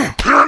Huh.